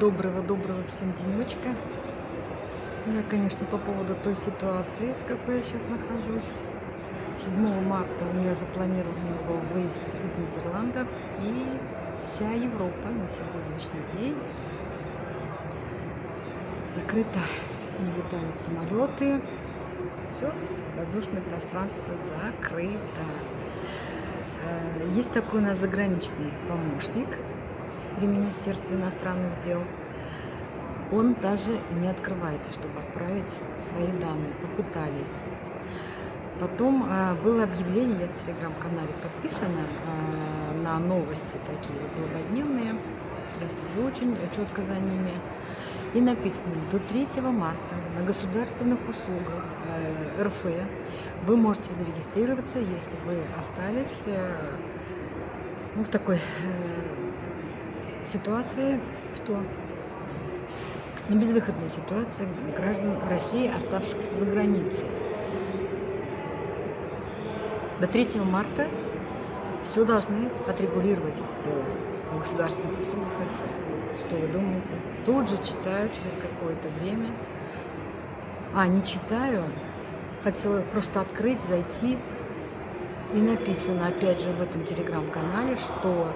Доброго-доброго всем денечка. Ну, я, конечно, по поводу той ситуации, в какой я сейчас нахожусь. 7 марта у меня запланирован был выезд из Нидерландов, и вся Европа на сегодняшний день закрыта, не летают самолеты, все, воздушное пространство закрыто. Э, есть такой у нас заграничный помощник – при Министерстве иностранных дел. Он даже не открывается, чтобы отправить свои данные. Попытались. Потом э, было объявление, я в телеграм-канале подписана э, на новости такие вот злободневные. Я слежу очень четко за ними. И написано, до 3 марта на государственных услугах э, РФ вы можете зарегистрироваться, если вы остались э, ну, в такой ситуации, что ну, безвыходная ситуация граждан России, оставшихся за границей. До 3 марта все должны отрегулировать это дело в государственных услугах РФ. Что вы думаете? Тут же читаю через какое-то время. А, не читаю. Хотела просто открыть, зайти. И написано, опять же, в этом телеграм-канале, что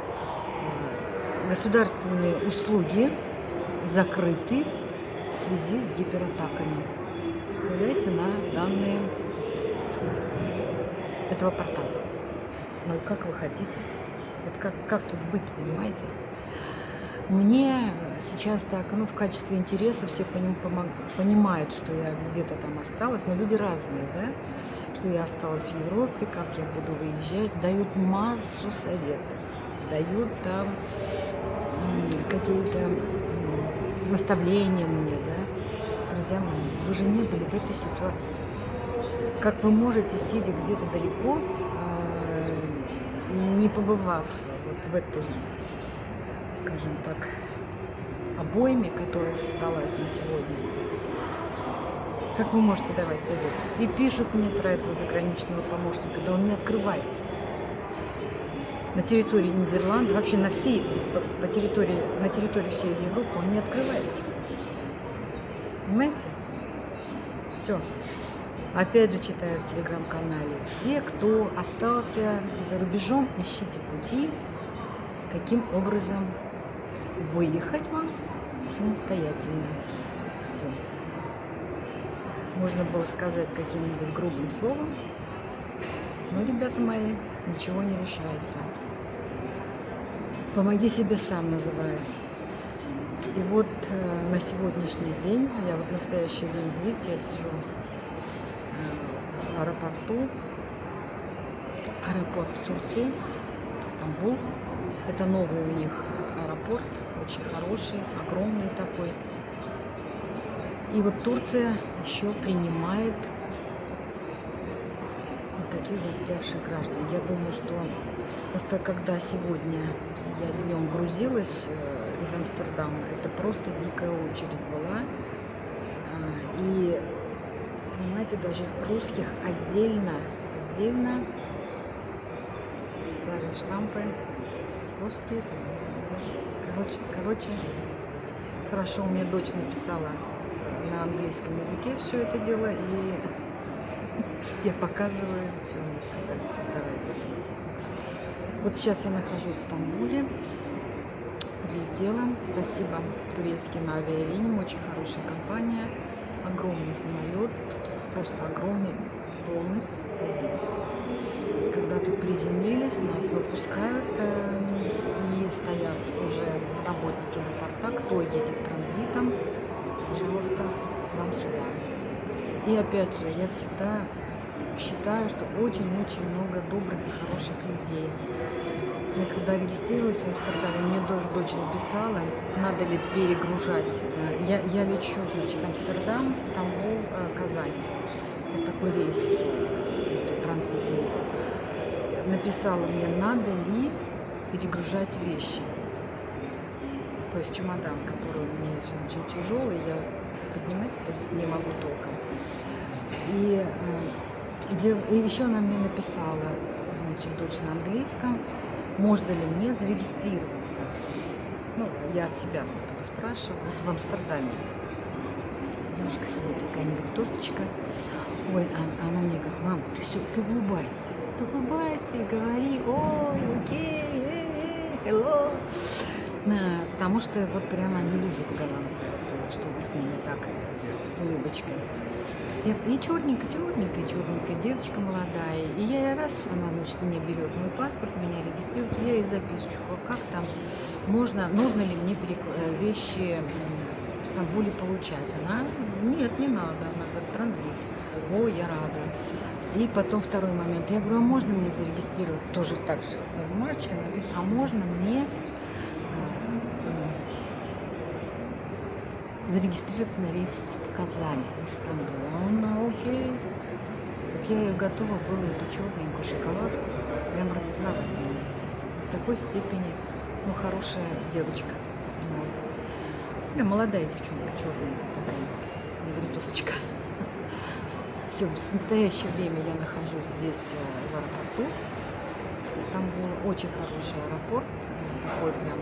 государственные услуги закрыты в связи с гиператаками. Представляете, на данные этого портала. Ну, как вы хотите? Вот как, как тут быть, понимаете? Мне сейчас так, ну, в качестве интереса все по ним помог, понимают, что я где-то там осталась, но люди разные, да? Что я осталась в Европе, как я буду выезжать, дают массу советов, дают там какие-то наставления мне, да, друзья мои, вы же не были в этой ситуации. Как вы можете, сидя где-то далеко, а, не побывав вот в этой, скажем так, обойме, которая создалась на сегодня, как вы можете давать совет? И пишут мне про этого заграничного помощника, да он не открывается на территории Нидерландов, вообще на всей, по территории, на территории всей Европы он не открывается. Понимаете? Все. Опять же читаю в телеграм-канале. Все, кто остался за рубежом, ищите пути, каким образом выехать вам самостоятельно. Все. Можно было сказать каким-нибудь грубым словом, но, ребята мои, ничего не решается. Помоги себе сам называю. И вот э, на сегодняшний день, я вот в настоящее время, видите, я сижу э, в аэропорту, аэропорт Турции, Стамбул. Это новый у них аэропорт, очень хороший, огромный такой. И вот Турция еще принимает таких застрявших граждан. Я думаю, что просто когда сегодня я днем грузилась э, из Амстердама, это просто дикая очередь была. А, и, понимаете, даже русских отдельно, отдельно ставят штампы. Русские, короче, короче, хорошо, меня дочь написала на английском языке все это дело, и я показываю все все, давайте, видите. Вот сейчас я нахожусь в Стамбуле, прилетела, спасибо турецким авиалиниям, очень хорошая компания, огромный самолет, просто огромный, полностью забит. Когда тут приземлились, нас выпускают э, и стоят уже работники аэропорта, кто едет транзитом, пожалуйста, вам сюда. И опять же, я всегда считаю, что очень-очень много добрых и хороших людей. Я когда регистрировалась в Амстердаме, мне тоже дочь написала, надо ли перегружать. Э, я, я лечу, значит, Амстердам, Стамбул, э, Казань. Вот такой рейс транзитный. Написала мне, надо ли перегружать вещи. То есть чемодан, который у меня есть, он очень тяжелый, я поднимать не могу толком. И и еще она мне написала, значит, дочь на английском, можно ли мне зарегистрироваться. Ну, я от себя спрашиваю. Вот в Амстердаме. Девушка сидит, такая негритосочка. Ой, а, она мне говорит, мам, ты все, ты улыбайся. Ты улыбайся и говори, ой, окей, э, э, hello. Потому что вот прямо они любят голландцев, вот, чтобы с ними так, с улыбочкой. Я, и черненькая, черненькая, черненькая девочка молодая. И я раз, она, значит, мне берет мой паспорт, меня регистрирует, я ей записочку, как там можно, нужно ли мне э, вещи в Стамбуле получать. Она, нет, не надо, она говорит, транзит. О, я рада. И потом второй момент. Я говорю, а можно мне зарегистрировать? Тоже так же на бумажечке написано, а можно мне зарегистрироваться на рейс в Казань из ну, окей. Так я готова была, эту черненькую шоколадку, прям расцеловать на месте. В такой степени, ну, хорошая девочка. Вот. Да, молодая девчонка, черненькая такая, негритосочка. Все, в настоящее время я нахожусь здесь э, в аэропорту Стамбула. Очень хороший аэропорт, такой прям,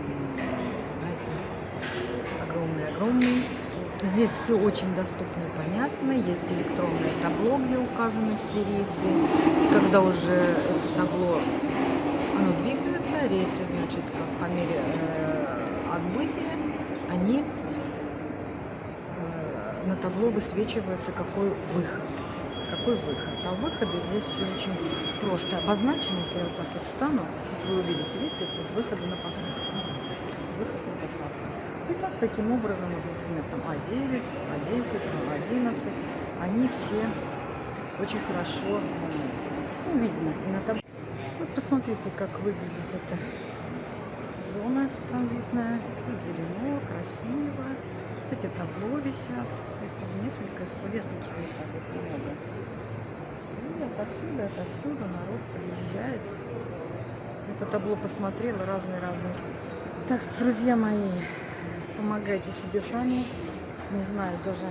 знаете, огромный-огромный. Здесь все очень доступно и понятно. Есть электронное табло, где указаны все рейсы. И когда уже это табло оно двигается, рейсы, значит, по мере э, отбытия, они э, на табло высвечивается, какой выход. Какой выход. А выходы здесь все очень просто обозначены. Если я вот так вот встану, вот вы увидите, видите, тут выходы на посадку. Выход на посадку. И так, таким образом, вот, например, там А9, А10, А11, они все очень хорошо ну, видно. На таб... Вот посмотрите, как выглядит эта зона транзитная. Зелено, красиво. Эти табло висят. В нескольких, в нескольких местах их много. И отовсюду, отовсюду народ приезжает. Я по табло посмотрела разные-разные. Так что, друзья мои, помогайте себе сами. Не знаю даже,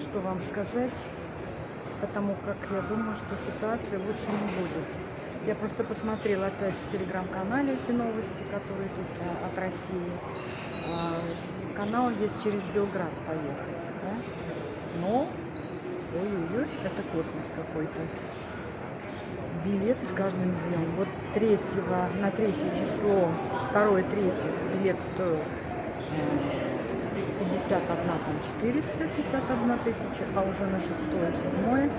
что вам сказать, потому как я думаю, что ситуация лучше не будет. Я просто посмотрела опять в телеграм-канале эти новости, которые тут а, от России. А, канал есть через Белград поехать, да? Но, ой-ой-ой, это космос какой-то. Билеты с каждым днем. Вот 3 на третье число, второе, третье, билет стоил 51 там 451 тысяча, а уже на 6 седьмое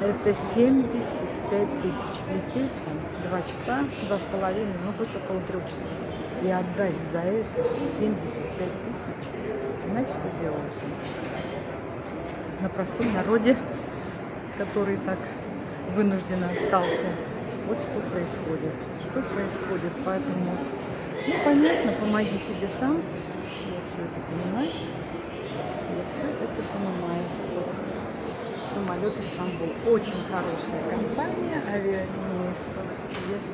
это 75 тысяч. Лететь там 2 часа, два с половиной, ну пусть около 3 часов. И отдать за это 75 тысяч. Знаете, что делается? На простом народе, который так вынужденно остался. Вот что происходит. Что происходит. Поэтому, ну, понятно, помоги себе сам все это понимаю. Я все это понимаю. Самолет Истанбул. Очень хорошая компания, авиалинии. Просто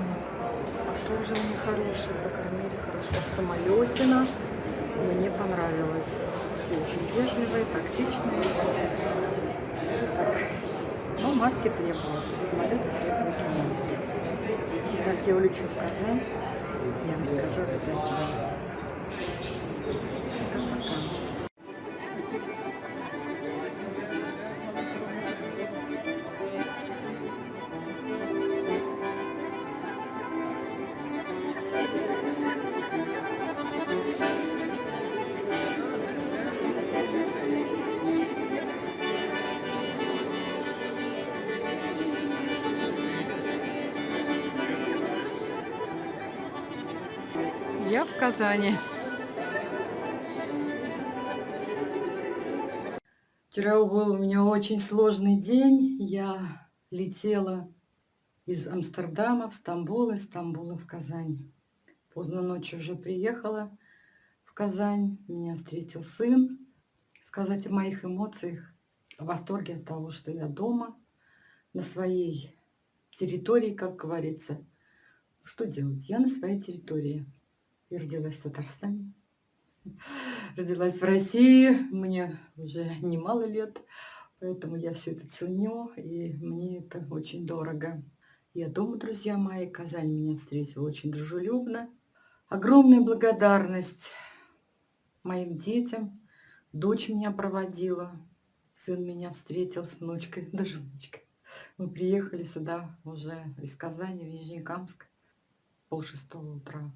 обслуживание хорошее, покормили хорошо в самолете нас. Мне понравилось. Все очень вежливые, тактичные. Так. Но маски требуются. В самолете требуются маски. Как я улечу в Казань, я вам скажу обязательно. Я в Казани. Вчера был у меня очень сложный день. Я летела из Амстердама в Стамбул, из Стамбула в Казань. Поздно ночью уже приехала в Казань. Меня встретил сын. Сказать о моих эмоциях, о восторге от того, что я дома, на своей территории, как говорится. Что делать? Я на своей территории. Я родилась в Татарстане. Родилась в России, мне уже немало лет, поэтому я все это ценю, и мне это очень дорого. Я дома, друзья мои, Казань меня встретила очень дружелюбно. Огромная благодарность моим детям. Дочь меня проводила, сын меня встретил с внучкой, даже внучкой. Мы приехали сюда уже из Казани в Нижнекамск пол шестого утра.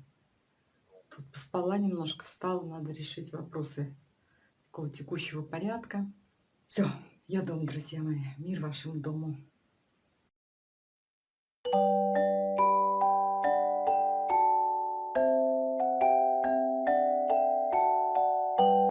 Тут поспала немножко, встала, надо решить вопросы такого текущего порядка. Все, я дома, друзья мои. Мир вашему дому.